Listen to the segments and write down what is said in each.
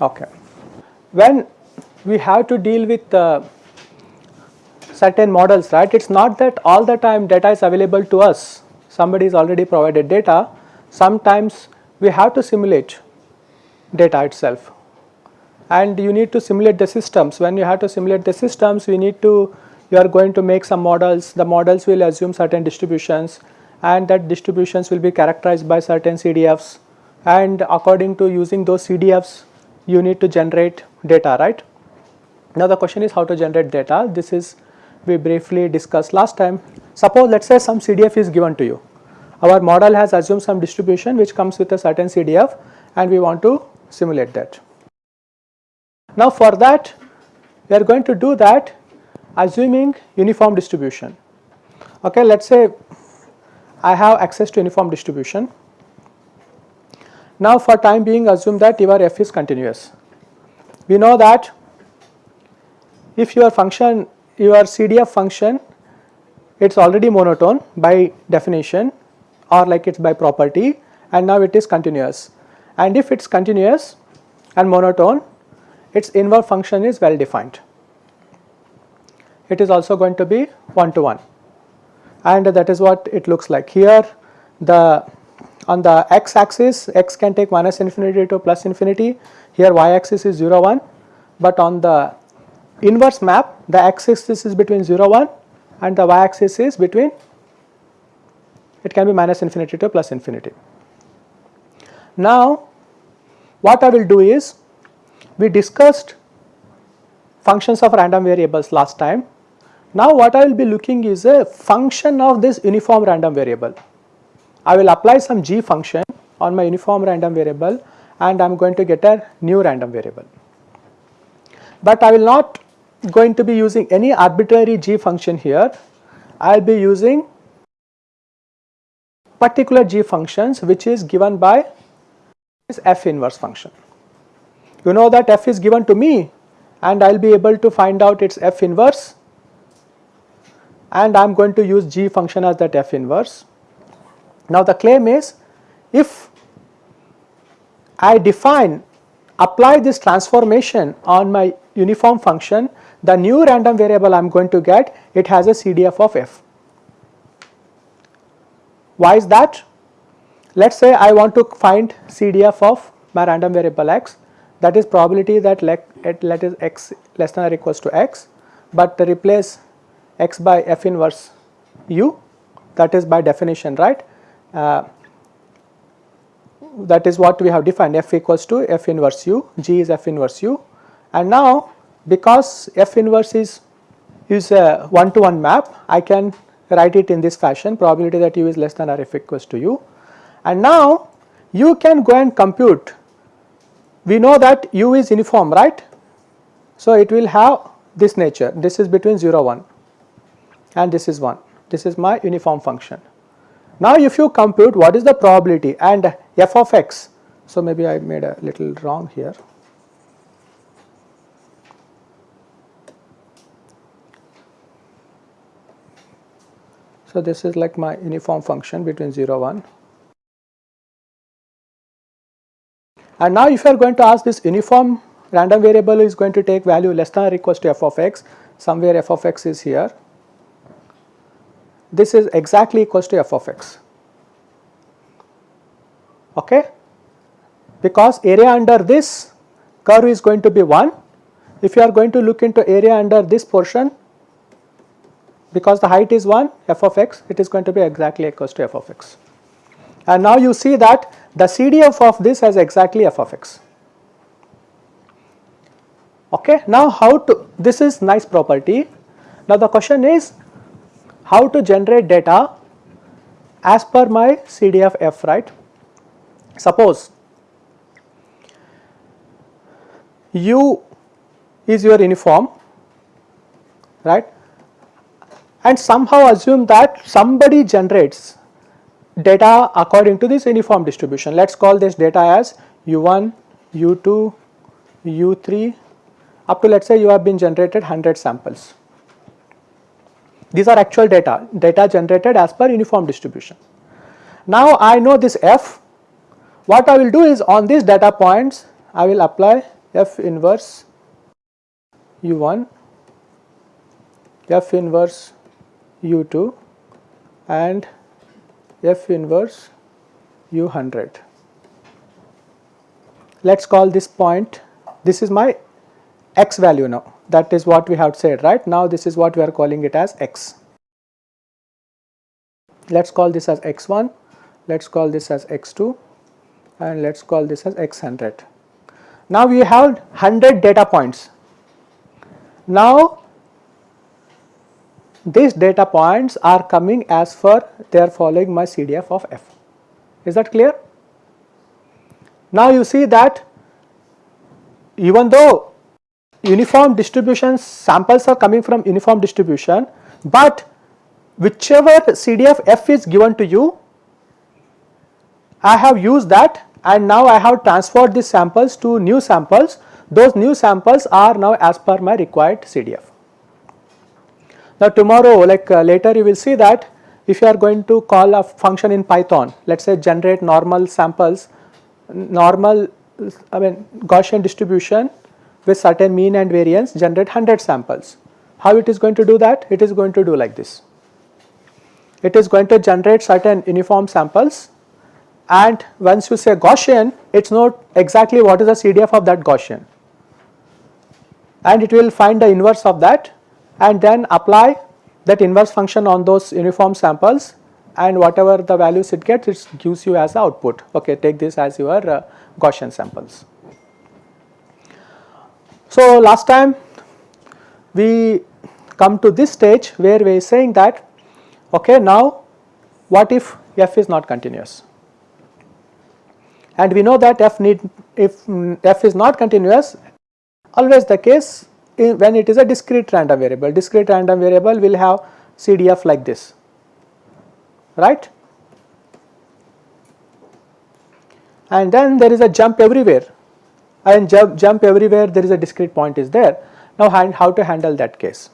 Okay. When we have to deal with uh, certain models, right, it is not that all the time data is available to us, somebody is already provided data, sometimes we have to simulate data itself and you need to simulate the systems. When you have to simulate the systems, we need to, you are going to make some models, the models will assume certain distributions and that distributions will be characterized by certain CDFs and according to using those CDFs you need to generate data, right. Now the question is how to generate data. This is we briefly discussed last time. Suppose let us say some CDF is given to you. Our model has assumed some distribution which comes with a certain CDF and we want to simulate that. Now for that we are going to do that assuming uniform distribution. Okay, let us say I have access to uniform distribution now for time being assume that your f is continuous. We know that if your function your CDF function it is already monotone by definition or like it is by property and now it is continuous and if it is continuous and monotone its inverse function is well defined. It is also going to be one to one and that is what it looks like here the on the x axis x can take minus infinity to plus infinity here y axis is 0 1 but on the inverse map the x axis is between 0 1 and the y axis is between it can be minus infinity to plus infinity. Now what I will do is we discussed functions of random variables last time. Now what I will be looking is a function of this uniform random variable. I will apply some g function on my uniform random variable and I am going to get a new random variable. But I will not going to be using any arbitrary g function here, I will be using particular g functions which is given by this f inverse function. You know that f is given to me and I will be able to find out its f inverse and I am going to use g function as that f inverse now the claim is if I define apply this transformation on my uniform function the new random variable I am going to get it has a CDF of f. Why is that? Let us say I want to find CDF of my random variable x that is probability that let, let is x less than or equals to x but replace x by f inverse u that is by definition right? Uh, that is what we have defined f equals to f inverse u, g is f inverse u. And now because f inverse is is a one to one map I can write it in this fashion probability that u is less than or f equals to u. And now you can go and compute we know that u is uniform right. So, it will have this nature this is between 0 1 and this is 1 this is my uniform function now if you compute what is the probability and f of x, so maybe I made a little wrong here. So this is like my uniform function between 0 1. And now if you are going to ask this uniform random variable is going to take value less than or equals to f of x, somewhere f of x is here. This is exactly equals to f of x. Okay? Because area under this curve is going to be 1 if you are going to look into area under this portion because the height is 1 f of x it is going to be exactly equals to f of x and now you see that the CDF of this has exactly f of x. Okay now how to this is nice property. Now the question is how to generate data as per my CDF f right. Suppose u is your uniform right? And somehow assume that somebody generates data according to this uniform distribution. Let us call this data as u1, u2, u3 up to let us say you have been generated 100 samples. These are actual data, data generated as per uniform distribution. Now I know this f, what I will do is on these data points I will apply f inverse u1, f inverse u2 and f inverse u100. Let us call this point, this is my x value now that is what we have said right now this is what we are calling it as x. Let us call this as x1, let us call this as x2 and let us call this as x100. Now we have 100 data points. Now these data points are coming as for they are following my CDF of f. Is that clear? Now you see that even though uniform distribution samples are coming from uniform distribution, but whichever CDF f is given to you, I have used that and now I have transferred these samples to new samples. Those new samples are now as per my required CDF. Now tomorrow like uh, later you will see that if you are going to call a function in Python, let us say generate normal samples, normal I mean Gaussian distribution with certain mean and variance generate 100 samples. How it is going to do that? It is going to do like this. It is going to generate certain uniform samples and once you say Gaussian, it is not exactly what is the CDF of that Gaussian and it will find the inverse of that and then apply that inverse function on those uniform samples and whatever the values it gets it gives you as output okay take this as your uh, Gaussian samples. So, last time we come to this stage where we are saying that okay now what if f is not continuous and we know that f need if f is not continuous always the case in, when it is a discrete random variable discrete random variable will have CDF like this right and then there is a jump everywhere and jump, jump everywhere there is a discrete point is there. Now how to handle that case.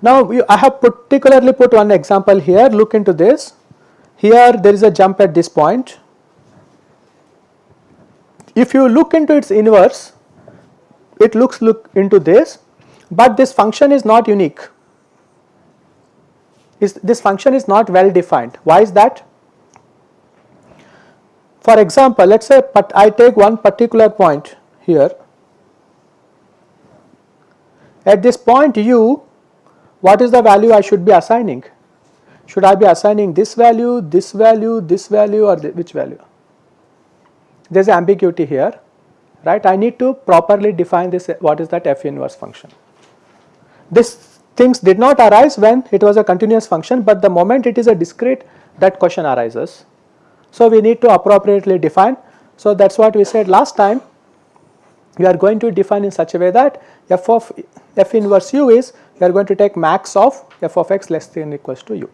Now I have particularly put one example here look into this. Here there is a jump at this point. If you look into its inverse it looks look into this but this function is not unique. Is this function is not well defined. Why is that? For example, let us say but I take one particular point here. At this point u, what is the value I should be assigning? Should I be assigning this value, this value, this value or which value? There is ambiguity here, right. I need to properly define this what is that f inverse function. This things did not arise when it was a continuous function, but the moment it is a discrete that question arises so, we need to appropriately define. So, that is what we said last time we are going to define in such a way that f of f inverse u is we are going to take max of f of x less than or equals to u.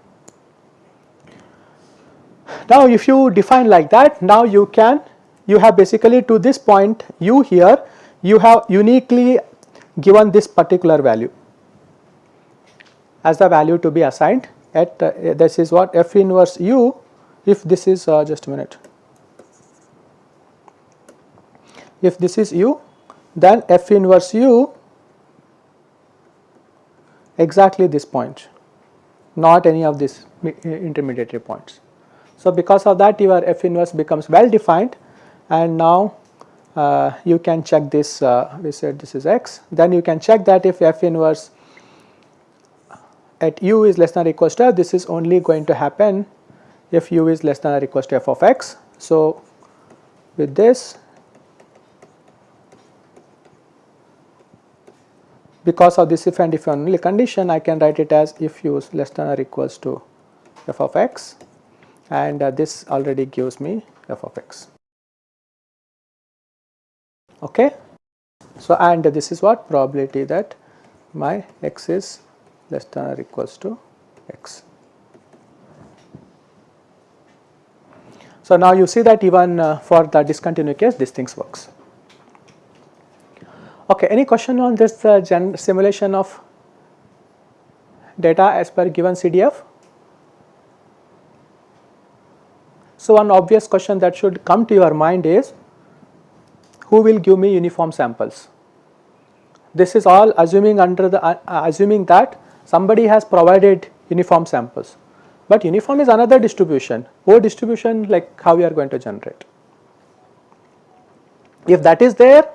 Now, if you define like that now you can you have basically to this point u here you have uniquely given this particular value as the value to be assigned at uh, this is what f inverse u if this is uh, just a minute if this is u then f inverse u exactly this point not any of these intermediary points. So, because of that your f inverse becomes well defined and now uh, you can check this uh, we said this is x then you can check that if f inverse at u is less than or equals to this is only going to happen if u is less than or equals to f of x. So, with this because of this if and if only condition I can write it as if u is less than or equals to f of x and uh, this already gives me f of x. Okay. So, and this is what probability that my x is less than or equals to x. So, now you see that even uh, for the discontinuous case this things works. Okay, any question on this uh, simulation of data as per given CDF? So, one obvious question that should come to your mind is who will give me uniform samples? This is all assuming under the uh, assuming that somebody has provided uniform samples, but uniform is another distribution. O distribution like how we are going to generate. If that is there,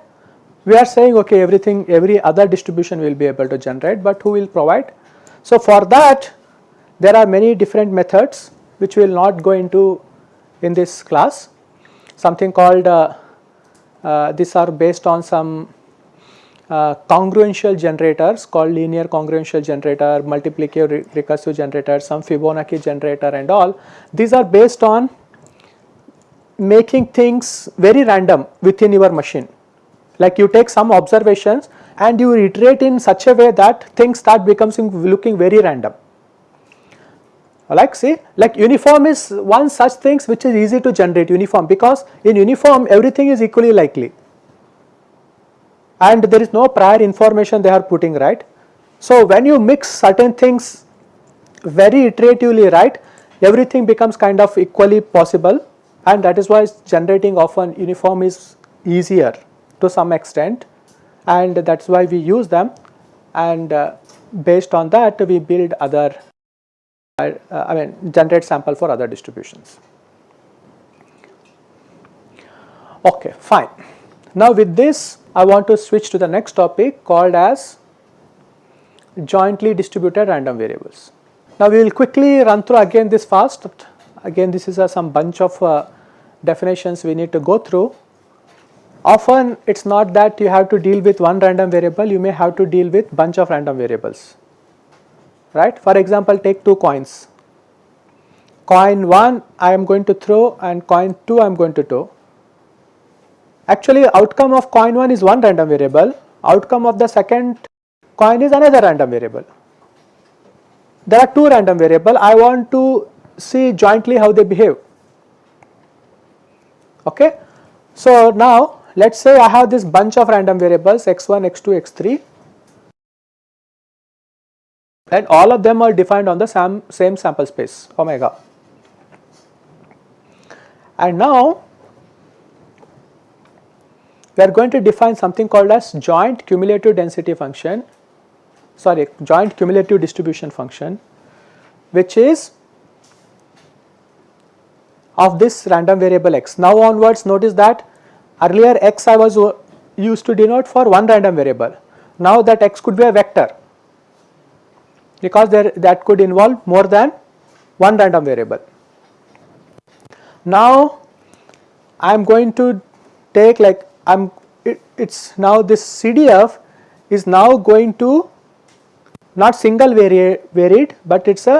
we are saying okay everything every other distribution will be able to generate, but who will provide? So, for that there are many different methods which we will not go into in this class something called uh, uh, these are based on some uh, congruential generators called linear congruential generator, multiplicative recursive generator, some Fibonacci generator and all. These are based on making things very random within your machine. Like you take some observations and you iterate in such a way that things start becoming looking very random. Like see like uniform is one such things which is easy to generate uniform because in uniform everything is equally likely. And there is no prior information they are putting right. So when you mix certain things very iteratively right everything becomes kind of equally possible. And that is why generating often uniform is easier to some extent. And that is why we use them. And uh, based on that we build other uh, I mean generate sample for other distributions. Okay fine. Now with this I want to switch to the next topic called as jointly distributed random variables. Now we will quickly run through again this fast again this is a, some bunch of uh, definitions we need to go through Often it is not that you have to deal with one random variable, you may have to deal with bunch of random variables, right. For example, take two coins, coin 1 I am going to throw and coin 2 I am going to throw. Actually outcome of coin 1 is one random variable, outcome of the second coin is another random variable. There are two random variable, I want to see jointly how they behave. Okay. So, now let us say I have this bunch of random variables x1, x2, x3 and all of them are defined on the same, same sample space omega. And now we are going to define something called as joint cumulative density function sorry joint cumulative distribution function which is of this random variable x. Now onwards notice that Earlier x I was used to denote for one random variable. Now that x could be a vector because there that could involve more than one random variable. Now I am going to take like I am it, it's now this CDF is now going to not single vari varied but it's a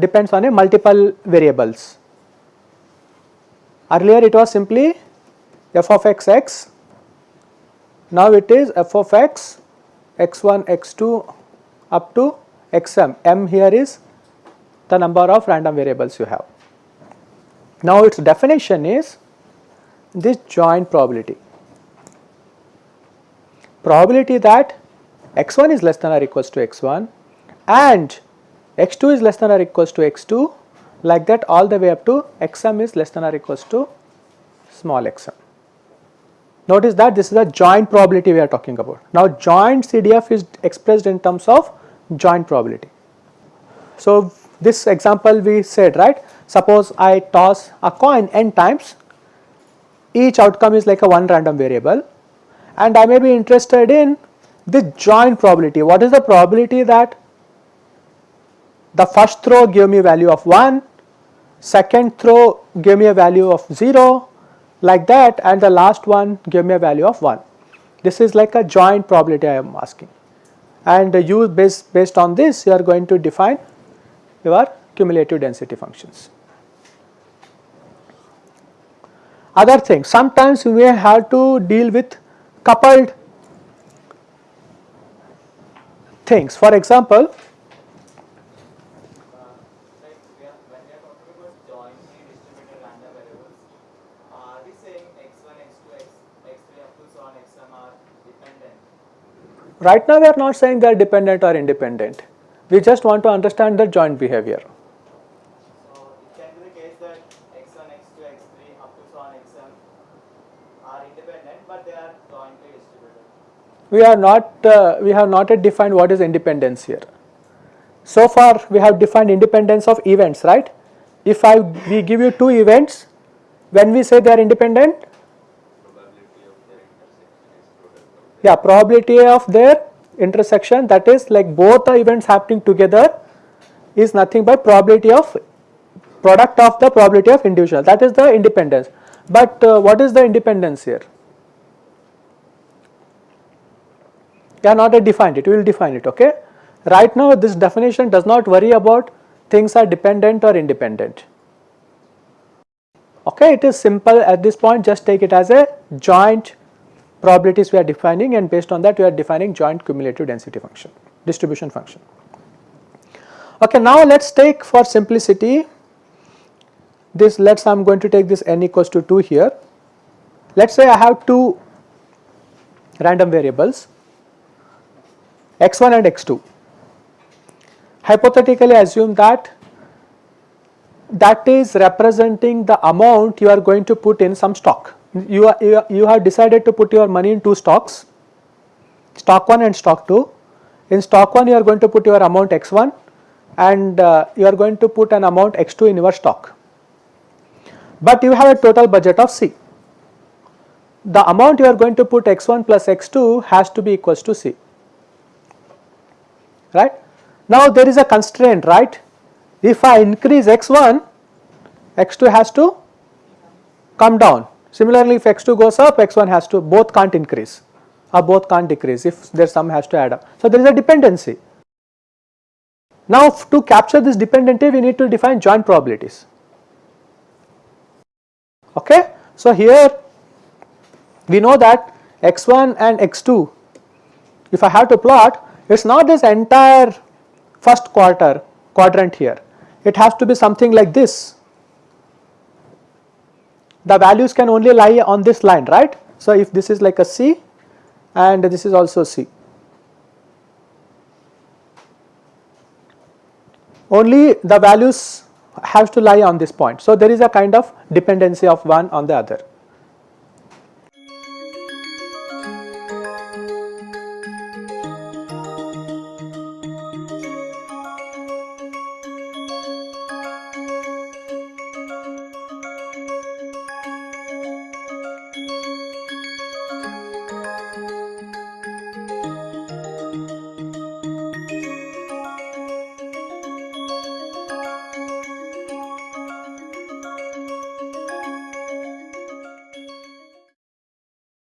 depends on a multiple variables. Earlier it was simply f of x x. Now it is f of x x1 x2 up to xm, m here is the number of random variables you have. Now its definition is this joint probability. Probability that x1 is less than or equals to x1 and x2 is less than or equals to x2 like that all the way up to xm is less than or equals to small xm. Notice that this is a joint probability we are talking about. Now joint CDF is expressed in terms of joint probability. So this example we said right, suppose I toss a coin n times, each outcome is like a one random variable and I may be interested in the joint probability. What is the probability that the first throw give me value of 1, second throw give me a value of 0, like that and the last one give me a value of 1. This is like a joint probability I am asking and you based, based on this you are going to define your cumulative density functions. Other things sometimes you may have to deal with coupled things for example Right now we are not saying they are dependent or independent. We just want to understand the joint behavior. So it can be the case that x1, x2, x3 up to so on xm are independent, but they are jointly distributed. We are not, uh, we have not yet defined what is independence here. So far we have defined independence of events, right? If I, we give you two events, when we say they are independent, yeah probability of their intersection that is like both the events happening together is nothing but probability of product of the probability of individual that is the independence. But uh, what is the independence here? Are not yet defined it, we will define it okay. Right now this definition does not worry about things are dependent or independent. Okay, it is simple at this point just take it as a joint probabilities we are defining and based on that we are defining joint cumulative density function, distribution function. Okay, now let us take for simplicity this let us I am going to take this n equals to 2 here. Let us say I have two random variables x1 and x2. Hypothetically assume that that is representing the amount you are going to put in some stock you, are, you, you have decided to put your money in two stocks, stock 1 and stock 2. In stock 1 you are going to put your amount x1 and uh, you are going to put an amount x2 in your stock. But you have a total budget of C. The amount you are going to put x1 plus x2 has to be equals to C, right. Now there is a constraint, right. If I increase x1, x2 has to come down Similarly, if x2 goes up, x1 has to both can't increase or both can't decrease if their sum has to add up. So, there is a dependency. Now, to capture this dependency, we need to define joint probabilities. Okay? So, here we know that x1 and x2, if I have to plot, it is not this entire first quarter quadrant here, it has to be something like this the values can only lie on this line right. So, if this is like a C and this is also C. Only the values have to lie on this point. So, there is a kind of dependency of one on the other.